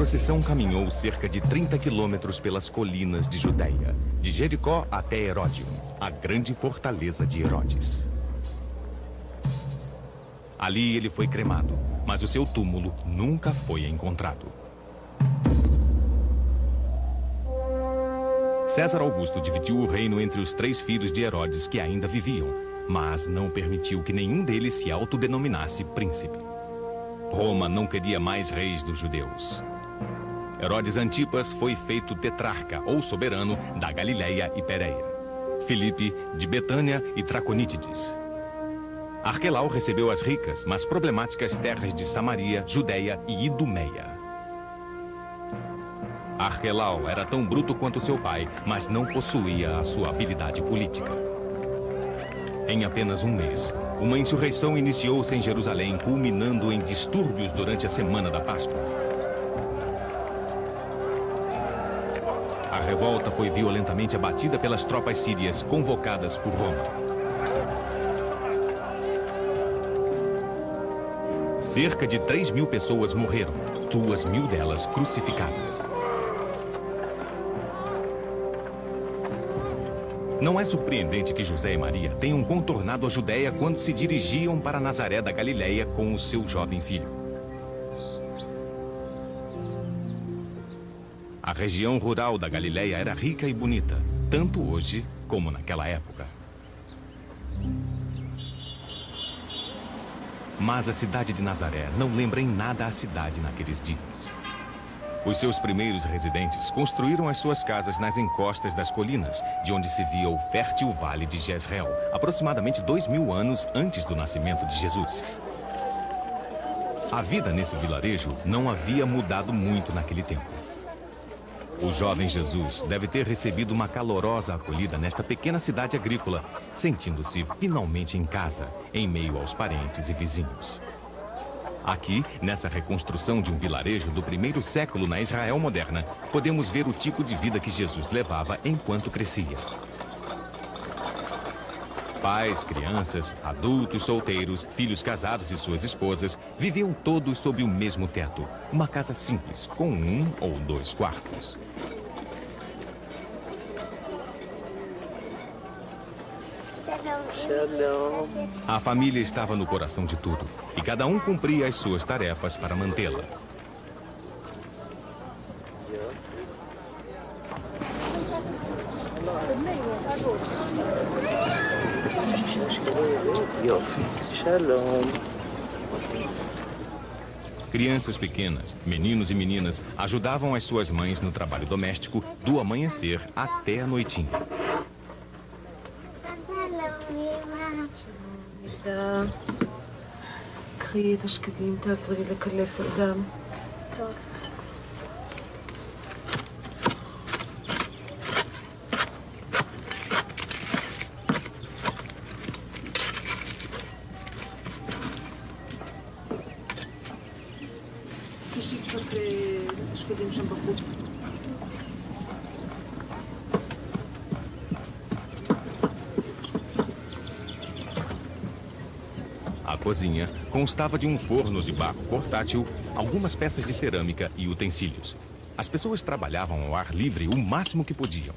Procissão caminhou cerca de 30 quilômetros pelas colinas de Judéia, de Jericó até Heródion, a grande fortaleza de Herodes. Ali ele foi cremado, mas o seu túmulo nunca foi encontrado. César Augusto dividiu o reino entre os três filhos de Herodes que ainda viviam, mas não permitiu que nenhum deles se autodenominasse príncipe. Roma não queria mais reis dos judeus. Herodes Antipas foi feito tetrarca ou soberano da Galileia e Pérea. Filipe de Betânia e Traconítides. Arquelau recebeu as ricas, mas problemáticas terras de Samaria, Judéia e Idumeia. Arquelau era tão bruto quanto seu pai, mas não possuía a sua habilidade política. Em apenas um mês, uma insurreição iniciou-se em Jerusalém, culminando em distúrbios durante a semana da Páscoa. Revolta foi violentamente abatida pelas tropas sírias convocadas por Roma. Cerca de 3 mil pessoas morreram, duas mil delas crucificadas. Não é surpreendente que José e Maria tenham contornado a Judéia quando se dirigiam para Nazaré da Galileia com o seu jovem filho. A região rural da Galileia era rica e bonita, tanto hoje como naquela época. Mas a cidade de Nazaré não lembra em nada a cidade naqueles dias. Os seus primeiros residentes construíram as suas casas nas encostas das colinas, de onde se via o fértil vale de Jezreel, aproximadamente dois mil anos antes do nascimento de Jesus. A vida nesse vilarejo não havia mudado muito naquele tempo. O jovem Jesus deve ter recebido uma calorosa acolhida nesta pequena cidade agrícola, sentindo-se finalmente em casa, em meio aos parentes e vizinhos. Aqui, nessa reconstrução de um vilarejo do primeiro século na Israel moderna, podemos ver o tipo de vida que Jesus levava enquanto crescia. Pais, crianças, adultos, solteiros, filhos casados e suas esposas viviam todos sob o mesmo teto. Uma casa simples, com um ou dois quartos. A família estava no coração de tudo e cada um cumpria as suas tarefas para mantê-la. Shalom. Crianças pequenas, meninos e meninas, ajudavam as suas mães no trabalho doméstico do amanhecer até a noitinha. Shalom. تشكدين تاسري Porque escolhemos sempre a. A cozinha constava de um forno de barro portátil, algumas peças de cerâmica e utensílios. As pessoas trabalhavam ao ar livre o máximo que podiam.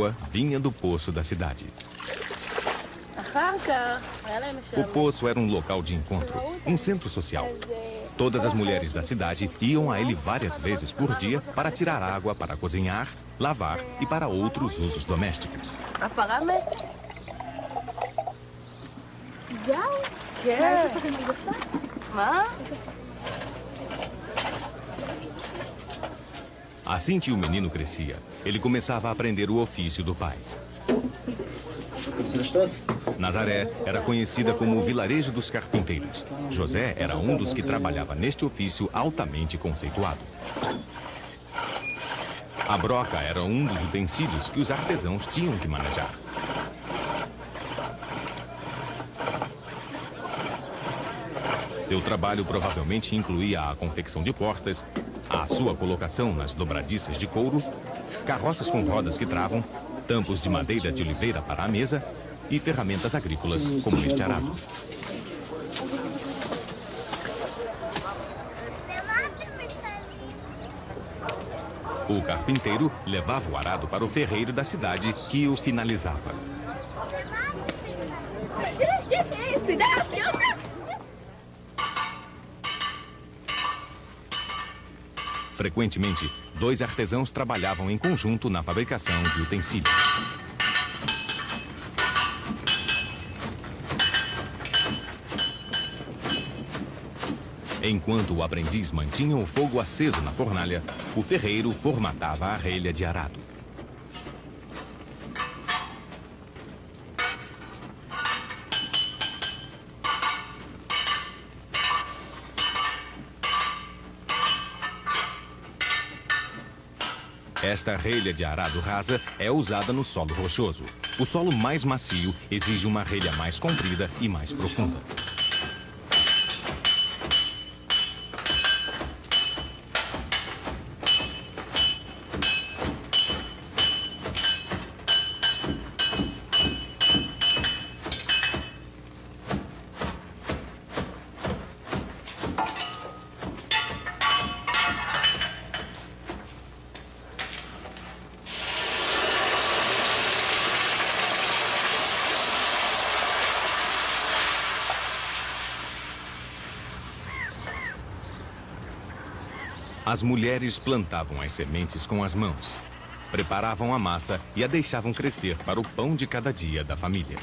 água vinha do poço da cidade. O poço era um local de encontro, um centro social. Todas as mulheres da cidade iam a ele várias vezes por dia para tirar água para cozinhar, lavar e para outros usos domésticos. Assim que o menino crescia, ele começava a aprender o ofício do pai. Nazaré era conhecida como o vilarejo dos carpinteiros. José era um dos que trabalhava neste ofício altamente conceituado. A broca era um dos utensílios que os artesãos tinham que manejar. Seu trabalho provavelmente incluía a confecção de portas, a sua colocação nas dobradiças de couro, carroças com rodas que travam, tampos de madeira de oliveira para a mesa e ferramentas agrícolas, como este arado. O carpinteiro levava o arado para o ferreiro da cidade, que o finalizava. Frequentemente, dois artesãos trabalhavam em conjunto na fabricação de utensílios. Enquanto o aprendiz mantinha o fogo aceso na fornalha, o ferreiro formatava a relha de arado. Esta relha de arado rasa é usada no solo rochoso. O solo mais macio exige uma relha mais comprida e mais profunda. As mulheres plantavam as sementes com as mãos, preparavam a massa e a deixavam crescer para o pão de cada dia da família.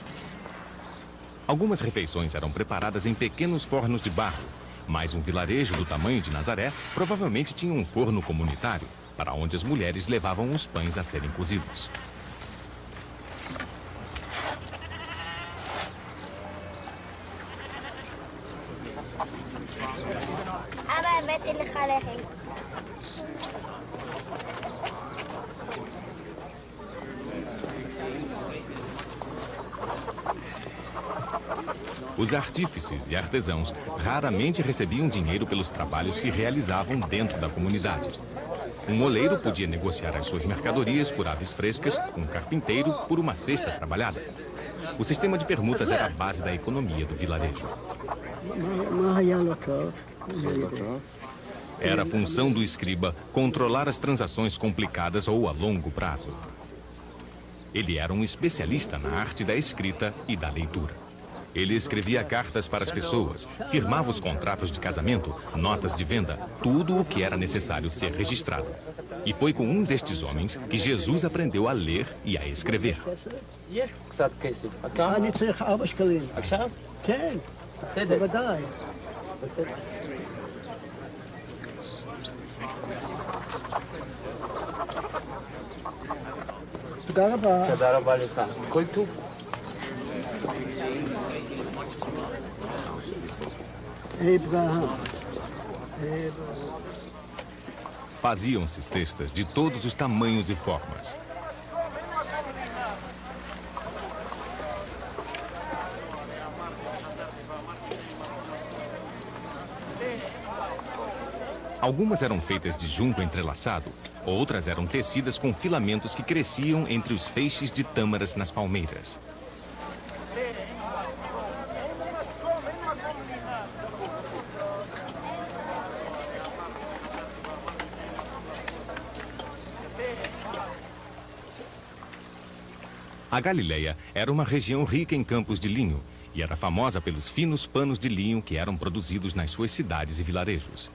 Algumas refeições eram preparadas em pequenos fornos de barro, mas um vilarejo do tamanho de Nazaré provavelmente tinha um forno comunitário, para onde as mulheres levavam os pães a serem cozidos. Os artífices e artesãos raramente recebiam dinheiro pelos trabalhos que realizavam dentro da comunidade. Um moleiro podia negociar as suas mercadorias por aves frescas, um carpinteiro por uma cesta trabalhada. O sistema de permutas era a base da economia do vilarejo. Era a função do escriba controlar as transações complicadas ou a longo prazo. Ele era um especialista na arte da escrita e da leitura. Ele escrevia cartas para as pessoas, firmava os contratos de casamento, notas de venda, tudo o que era necessário ser registrado. E foi com um destes homens que Jesus aprendeu a ler e a escrever. Você deve. Você deve. Darabá. Que Darabá ali tá. Coitu. Faziam-se cestas de todos os tamanhos e formas. Algumas eram feitas de junco entrelaçado, outras eram tecidas com filamentos que cresciam entre os feixes de tâmaras nas palmeiras. A Galileia era uma região rica em campos de linho e era famosa pelos finos panos de linho que eram produzidos nas suas cidades e vilarejos.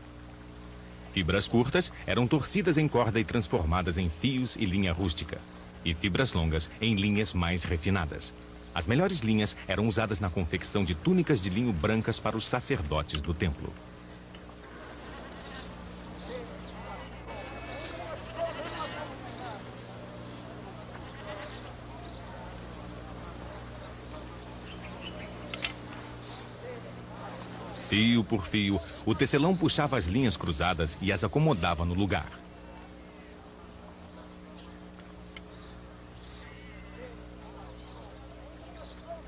Fibras curtas eram torcidas em corda e transformadas em fios e linha rústica, e fibras longas em linhas mais refinadas. As melhores linhas eram usadas na confecção de túnicas de linho brancas para os sacerdotes do templo. Fio por fio, o tecelão puxava as linhas cruzadas e as acomodava no lugar.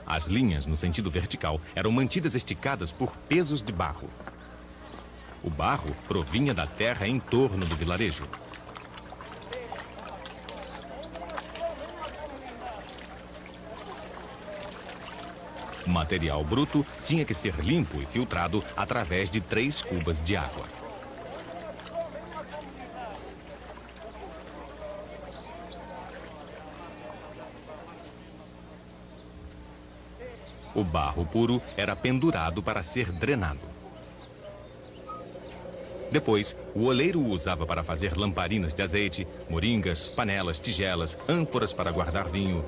As linhas, no sentido vertical, eram mantidas esticadas por pesos de barro. O barro provinha da terra em torno do vilarejo. O material bruto tinha que ser limpo e filtrado através de três cubas de água. O barro puro era pendurado para ser drenado. Depois, o oleiro o usava para fazer lamparinas de azeite, moringas, panelas, tigelas, ânforas para guardar vinho,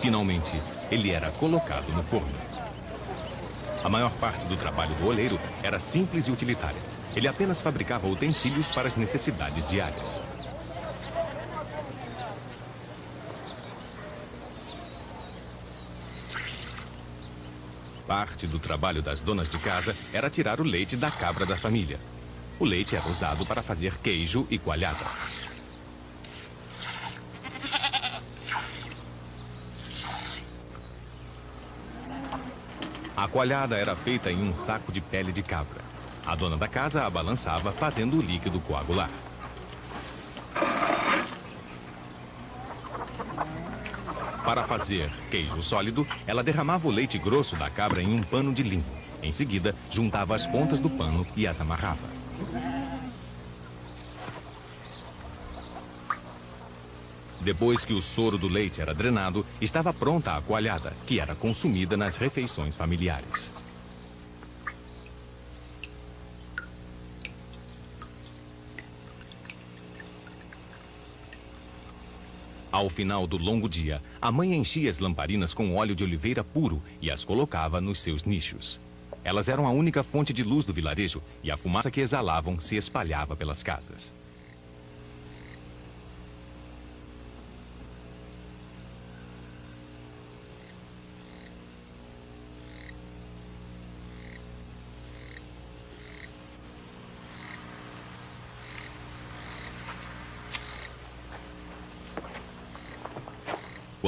finalmente, ele era colocado no forno. A maior parte do trabalho do oleiro era simples e utilitária. Ele apenas fabricava utensílios para as necessidades diárias. Parte do trabalho das donas de casa era tirar o leite da cabra da família. O leite era usado para fazer queijo e coalhada. A coalhada era feita em um saco de pele de cabra. A dona da casa a balançava, fazendo o líquido coagular. Para fazer queijo sólido, ela derramava o leite grosso da cabra em um pano de linho. Em seguida, juntava as pontas do pano e as amarrava. Depois que o soro do leite era drenado, estava pronta a coalhada, que era consumida nas refeições familiares. Ao final do longo dia, a mãe enchia as lamparinas com óleo de oliveira puro e as colocava nos seus nichos. Elas eram a única fonte de luz do vilarejo e a fumaça que exalavam se espalhava pelas casas.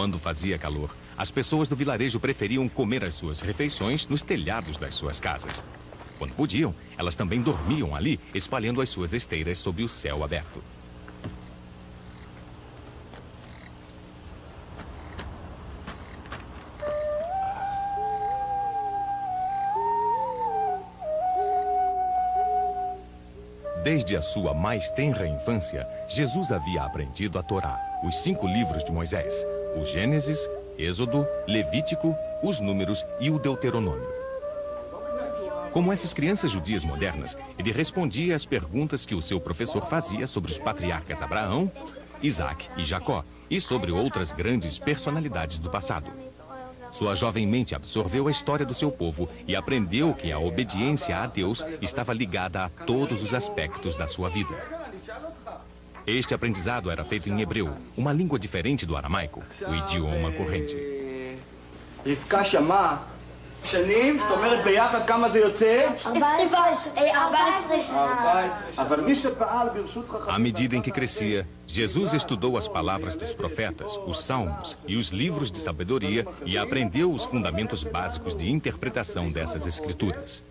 Quando fazia calor, as pessoas do vilarejo preferiam comer as suas refeições nos telhados das suas casas. Quando podiam, elas também dormiam ali, espalhando as suas esteiras sob o céu aberto. Desde a sua mais tenra infância, Jesus havia aprendido a Torá, os cinco livros de Moisés, o Gênesis, Êxodo, Levítico, os Números e o Deuteronômio. Como essas crianças judias modernas, ele respondia às perguntas que o seu professor fazia sobre os patriarcas Abraão, Isaac e Jacó, e sobre outras grandes personalidades do passado. Sua jovem mente absorveu a história do seu povo e aprendeu que a obediência a Deus estava ligada a todos os aspectos da sua vida. Este aprendizado era feito em hebreu, uma língua diferente do aramaico, o idioma corrente. רבקה שמעה שנים, זאת אומרת ביחד כמה זה יוצא? 14 שנה. אבל מי שפעל ברשות חכמים... À medida em que crescia, Jesus estudou as palavras dos profetas, os salmos e os livros de sabedoria e aprendeu os fundamentos básicos de interpretação dessas escrituras.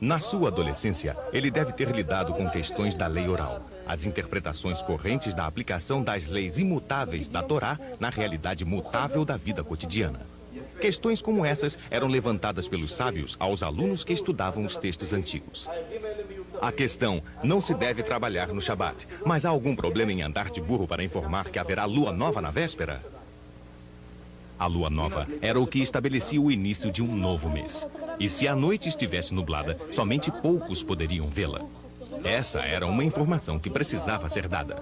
Na sua adolescência, ele deve ter lidado com questões da lei oral, as interpretações correntes da aplicação das leis imutáveis da Torá na realidade mutável da vida cotidiana. Questões como essas eram levantadas pelos sábios aos alunos que estudavam os textos antigos. A questão não se deve trabalhar no Shabat, mas há algum problema em andar de burro para informar que haverá lua nova na véspera? A lua nova era o que estabelecia o início de um novo mês. E se a noite estivesse nublada, somente poucos poderiam vê-la. Essa era uma informação que precisava ser dada.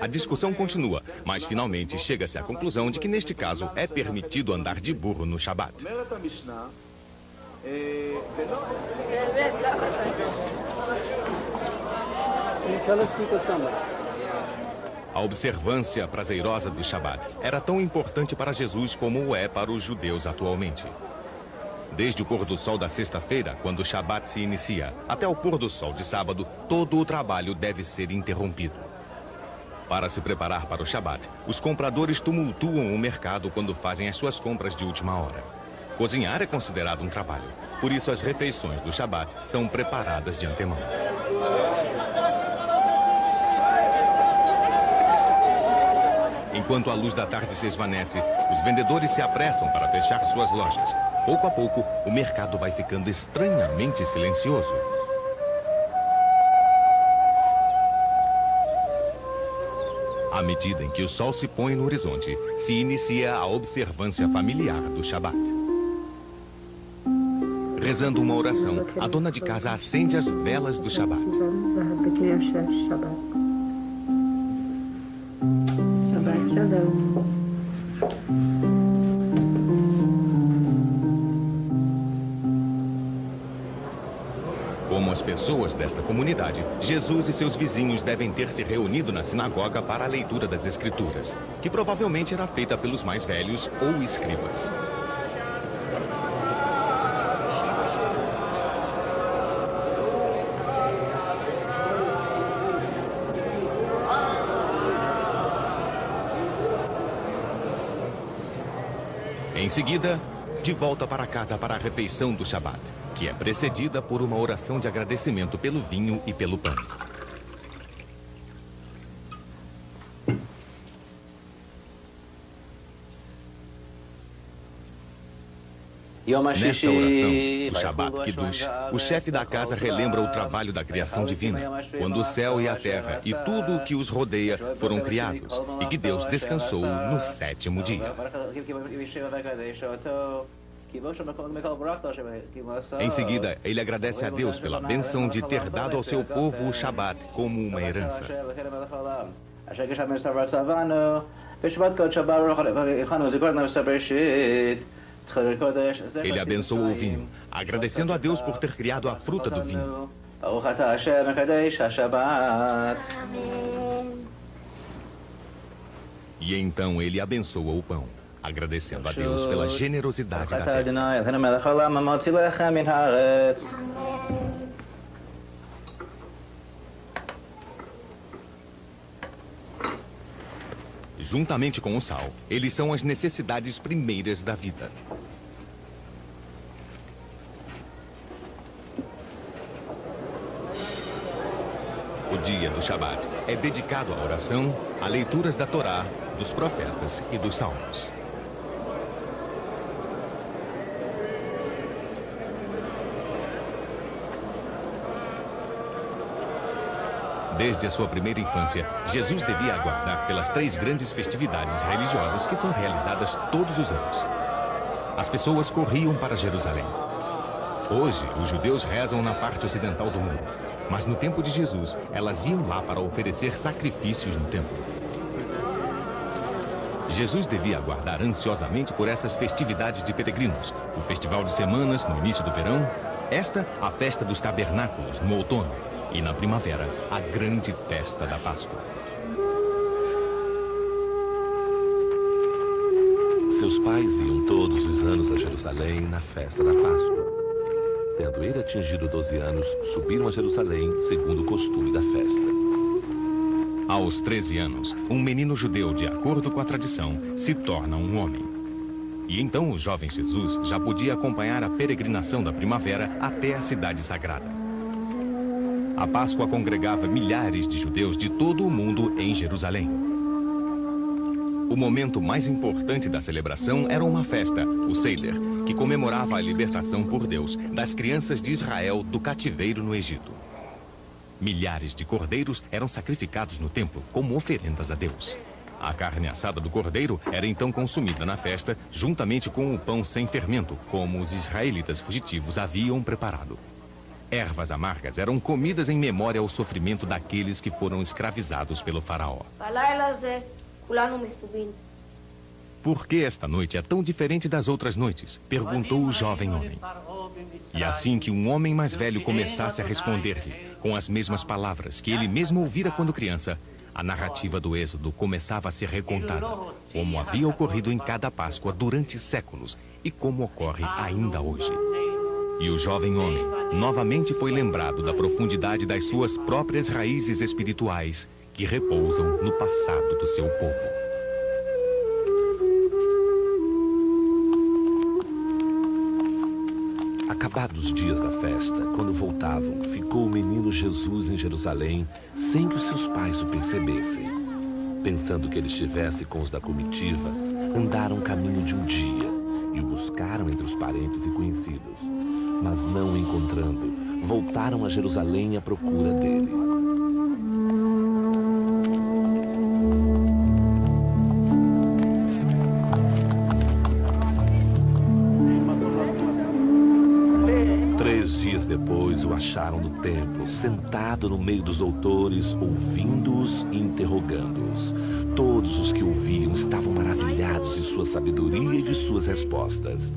A discussão continua, mas finalmente chega-se à conclusão de que neste caso é permitido andar de burro no Shabat. A observância prazerosa do Shabat era tão importante para Jesus como o é para os judeus atualmente. Desde o pôr do sol da sexta-feira, quando o Shabat se inicia, até o pôr do sol de sábado, todo o trabalho deve ser interrompido. Para se preparar para o Shabat, os compradores tumultuam o mercado quando fazem as suas compras de última hora. Cozinhar é considerado um trabalho, por isso as refeições do Shabat são preparadas de antemão. Enquanto a luz da tarde se esvanece, os vendedores se apressam para fechar suas lojas. Pouco a pouco, o mercado vai ficando estranhamente silencioso. À medida em que o sol se põe no horizonte, se inicia a observância familiar do Shabat. Rezando uma oração, a dona de casa acende as velas do Shabat. Pessoas desta comunidade, Jesus e seus vizinhos devem ter se reunido na sinagoga para a leitura das Escrituras, que provavelmente era feita pelos mais velhos ou escribas. Em seguida, de volta para casa para a refeição do Shabat, que é precedida por uma oração de agradecimento pelo vinho e pelo pão. Nesta oração, o Shabbat Kiddush, o chefe da casa relembra o trabalho da criação divina, quando o céu e a terra e tudo o que os rodeia foram criados, e que Deus descansou no sétimo dia. Em seguida, ele agradece a Deus pela bênção de ter dado ao seu povo o Shabat como uma herança. Ele abençoou o vinho, agradecendo a Deus por ter criado a fruta do vinho. E então ele abençoa o pão, agradecendo a Deus pela generosidade da terra. Juntamente com o sal, eles são as necessidades primeiras da vida. O dia do Shabat é dedicado à oração, a leituras da Torá, dos profetas e dos salmos. Desde a sua primeira infância, Jesus devia aguardar pelas três grandes festividades religiosas que são realizadas todos os anos. As pessoas corriam para Jerusalém. Hoje, os judeus rezam na parte ocidental do mundo, mas no tempo de Jesus, elas iam lá para oferecer sacrifícios no templo. Jesus devia aguardar ansiosamente por essas festividades de peregrinos. O Festival de Semanas, no início do verão. Esta, a Festa dos Tabernáculos, no outono. E na primavera, a grande festa da Páscoa. Seus pais iam todos os anos a Jerusalém na festa da Páscoa. Tendo ele atingido 12 anos, subiram a Jerusalém segundo o costume da festa. Aos 13 anos, um menino judeu, de acordo com a tradição, se torna um homem. E então o jovem Jesus já podia acompanhar a peregrinação da primavera até a cidade sagrada. A Páscoa congregava milhares de judeus de todo o mundo em Jerusalém. O momento mais importante da celebração era uma festa, o Seder, que comemorava a libertação por Deus das crianças de Israel do cativeiro no Egito. Milhares de cordeiros eram sacrificados no templo como oferendas a Deus. A carne assada do cordeiro era então consumida na festa, juntamente com o pão sem fermento, como os israelitas fugitivos haviam preparado. Ervas amargas eram comidas em memória ao sofrimento daqueles que foram escravizados pelo faraó. Por que esta noite é tão diferente das outras noites? Perguntou o jovem homem. E assim que um homem mais velho começasse a responder-lhe, com as mesmas palavras que ele mesmo ouvira quando criança, a narrativa do Êxodo começava a ser recontada, como havia ocorrido em cada Páscoa durante séculos e como ocorre ainda hoje. E o jovem homem novamente foi lembrado da profundidade das suas próprias raízes espirituais que repousam no passado do seu povo. Acabados os dias da festa, quando voltavam, ficou o menino Jesus em Jerusalém sem que os seus pais o percebessem. Pensando que ele estivesse com os da comitiva, andaram caminho de um dia e o buscaram entre os parentes e conhecidos. Mas não o encontrando, voltaram a Jerusalém à procura dele. acharam no templo, sentado no meio dos doutores, ouvindo-os e interrogando-os. Todos os que ouviam estavam maravilhados de sua sabedoria e de suas respostas.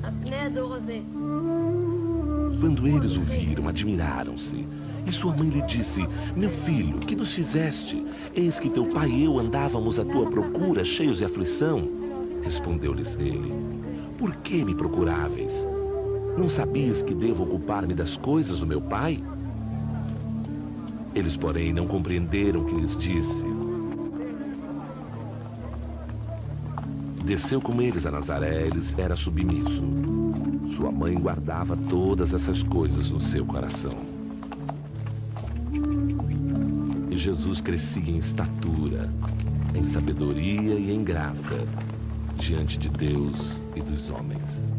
Quando eles o viram, admiraram-se. E sua mãe lhe disse, meu filho, que nos fizeste? Eis que teu pai e eu andávamos à tua procura, cheios de aflição. Respondeu-lhes ele, por que me procuráveis? Não sabias que devo ocupar-me das coisas do meu pai? Eles, porém, não compreenderam o que lhes disse. Desceu com eles a Nazaré, eles era submisso. Sua mãe guardava todas essas coisas no seu coração. E Jesus crescia em estatura, em sabedoria e em graça, diante de Deus e dos homens.